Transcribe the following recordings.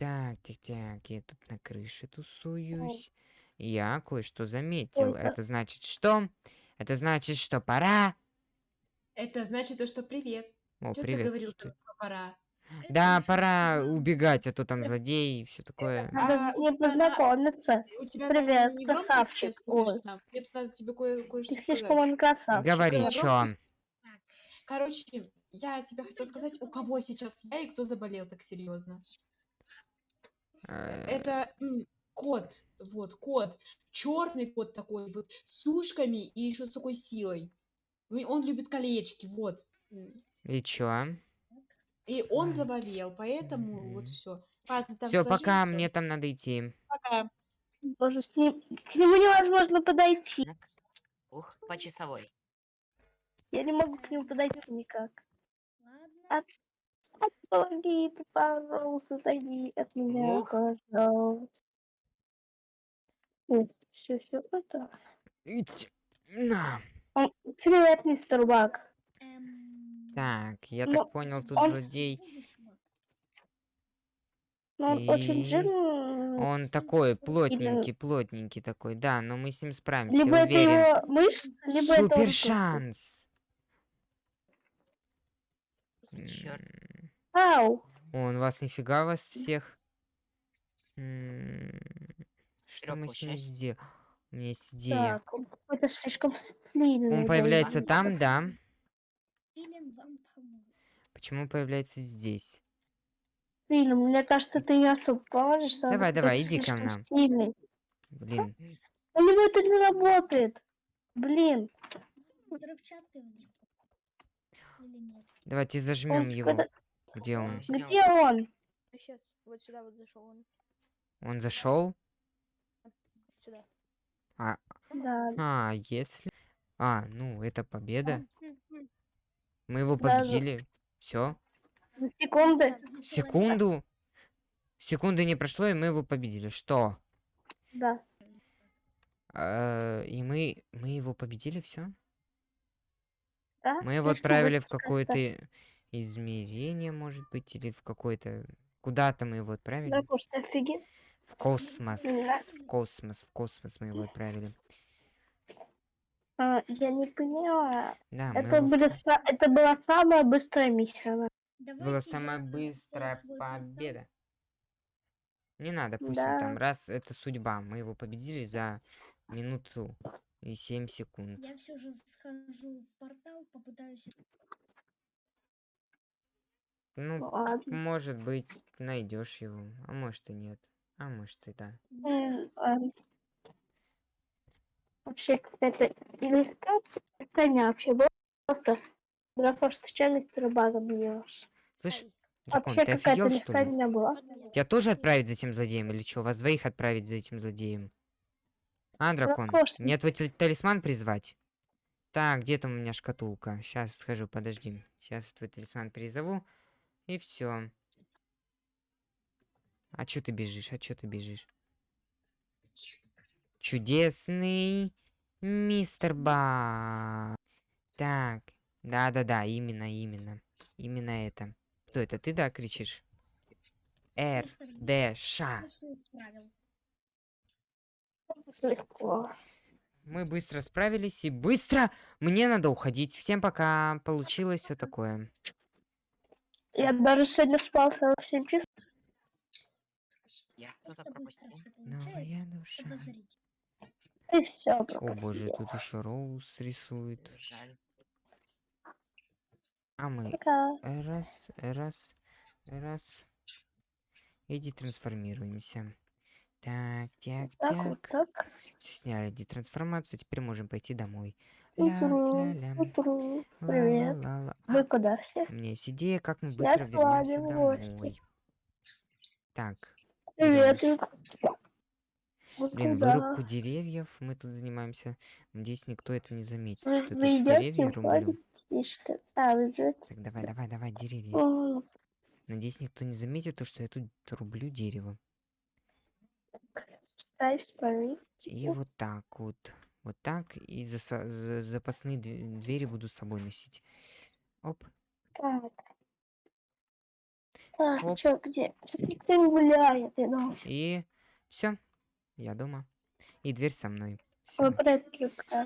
Так, так, так, я тут на крыше тусуюсь. Я кое-что заметил. Ой, Это значит что? Это значит, что пора. Это значит то, что привет. О, Чё ты привет. говорил, что- что пора? Да, пора убегать, а то там злодеи и все такое. Надо А, на- познакомиться. Привет, не красавчик. Мне тут надо тебе кое- кое-что Ты слишком он красавчик. Говори, чё? Короче, я тебе хотела сказать, у кого сейчас я и кто заболел так серьезно. Это кот, вот кот, черный кот такой, вот с ушками и еще с такой силой. Он любит колечки, вот. И чё? И он заболел, поэтому вот все. Пазл, там Все, сложи, пока, всё. мне там надо идти. Пока. Боже, с ним... К нему невозможно подойти. Так. Ух, по часовой. Я не могу к нему подойти никак. Ладно. Помоги, ты, пожалуйста, отойди от меня, Ух. пожалуйста. Все, все, это. Ить. На. Он- Привет, мистер Бак. Эм, Так, я Ну, так понял, тут он- злодей. будущего. Ну, он очень И жирный. Он такой плотненький, плотненький такой. Да, но мы с ним справимся, Либо это уверен. его мышцы, либо это он Супер шанс. Чёрт. Ау. Он вас нифига вас всех. Что мы с ним сделаем? У меня есть идея. Так, он какой-то слишком слильный. Он появляется там, да? Почему появляется здесь? Фильм, мне кажется, ты не особо поможешь. он Давай, давай, иди ко нам. Сильный. Блин. У него это не работает. Блин. Давайте зажмем его. Где он? Где он? Сейчас, вот сюда вот зашел он. Он зашел? Сюда. Да. А, если... А, ну, это победа. Мы его Даже- победили. Все. Секунды. Секунду. Секунды не прошло, и мы его победили. Что? Да. Э, И мы, мы его победили, все? да? Мы его отправили в какое-то измерение, может быть, или в какое-то... Куда-то мы его отправили? Да, просто офигеть. В космос. Да. В космос, в космос мы его отправили. А, я не поняла. Да, мы Это, его... в- были это была самая быстрая миссия. да. Давайте была самая быстрая победа. Не надо, пусть он там. Да. Раз, это судьба. Мы его победили за минуту и 7 секунд. Я все же схожу в портал, попытаюсь... Ну, Ладно. может быть, найдешь его, а может и нет. А может и да. Ладно. Вообще какая-то как это не вообще просто того, что мистера Бага бьешь. Слышь, Ай. дракон, Вообще ты офигел, что ли? не была. Тебя тоже отправить за этим злодеем или что? Вас двоих отправить за этим злодеем? А, дракон, конечно. мне твой талисман призвать? Так, где там у меня шкатулка? Сейчас схожу, подожди. Сейчас твой талисман призову. И все. А чё ты бежишь? А чё ты бежишь? Чудесный мистер Ба. Так, да-да-да, именно, именно. Именно это. Кто это? Ты, да, кричишь? Р, Д, Ш. Легко. Мы быстро справились и быстро мне надо уходить. Всем пока. Получилось все такое. Я даже сегодня спал 47 часов. Я кто-то пропустил. Новая душа. Подозрительно. Ты все О боже, тут еще Роуз рисует. Жаль. А мы Пока. раз, раз, раз. И детрансформируемся. Так, так, Так, вот так. так. Все сняли детрансформацию, теперь можем пойти домой. Утру, Ля-ля-ля. утру. Привет. Ла-ла-ла-ла. А, Вы куда все? Есть идея, как мы Я быстро с вами в гости. Так, Привет. Вы блин, вырубку деревьев мы тут занимаемся. Надеюсь, никто это не заметит, Вы, что я тут вы деревья рублю. А, вы? Так, давай, давай, давай, деревья. Надеюсь, никто не заметит то, что я тут рублю дерево. И вот так вот. Вот так. И заса- за- запасные дв- двери буду с собой носить. Оп. Так. Так, Оп. чё, где? Тут никто не гуляет, я. И все. Я дома. И дверь со мной. Ой.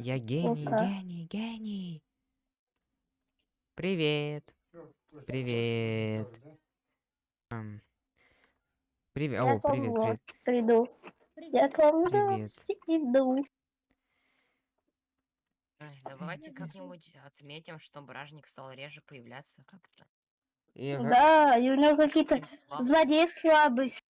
Я гений, Опа. гений, гений. Привет. Привет. Ам. Привет. Я О, к вам привет, в привет. гости приду. Я Привет. к вам в Привет. гости иду. Давайте как-нибудь отметим, что бражник стал реже появляться как-то. Я Да, и у него какие-то Ладно, злодеи слабость.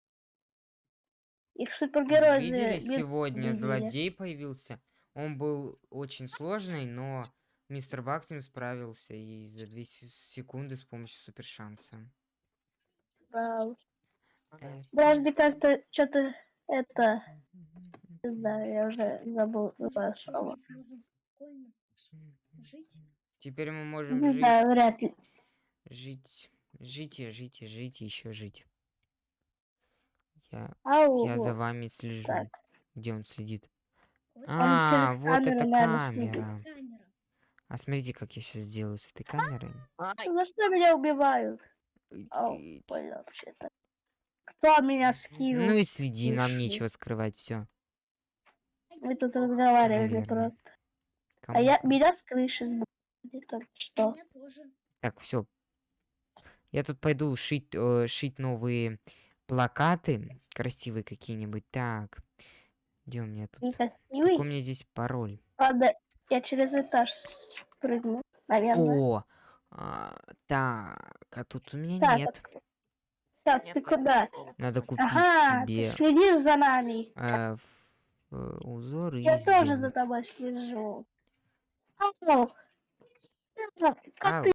Их супергерой Видели, за- сегодня видели. злодей появился. Он был очень сложный, но мистер Бак с ним справился и за 2 се- секунды с помощью супер шанса. Да. ну. Э, Подожди, как-то что-то это, не знаю, я уже забыл ваше слово. Спокойно жить. Теперь мы можем Не жить, знаю, вряд ли. жить, жить и жить и жить и еще жить. Я, Ау, я за вами слежу. так. Где он следит? Вот А, через вот камеру, это камера. камера. А смотрите, как я сейчас сделаю с этой камерой. Ай, За что меня убивают? Кто меня скинул? Ну и следи, нам нечего скрывать, все. Мы тут разговаривали просто. А я Кому-то. меня с крыши сбросили только что. Так, все. Я тут пойду шить, э, шить новые плакаты. Красивые какие-нибудь. Так. Где у меня тут? Некрасивый. Какой у меня здесь пароль? Ладно, я через этаж спрыгну, наверное. О! а, так, а тут у меня Так, нет. Так, мне ты куда? Надо купить Ага, себе ты следишь за нами. э, ф- э, узор и Я тоже за сделать. тобой слежу. Ау. Как Ау. ты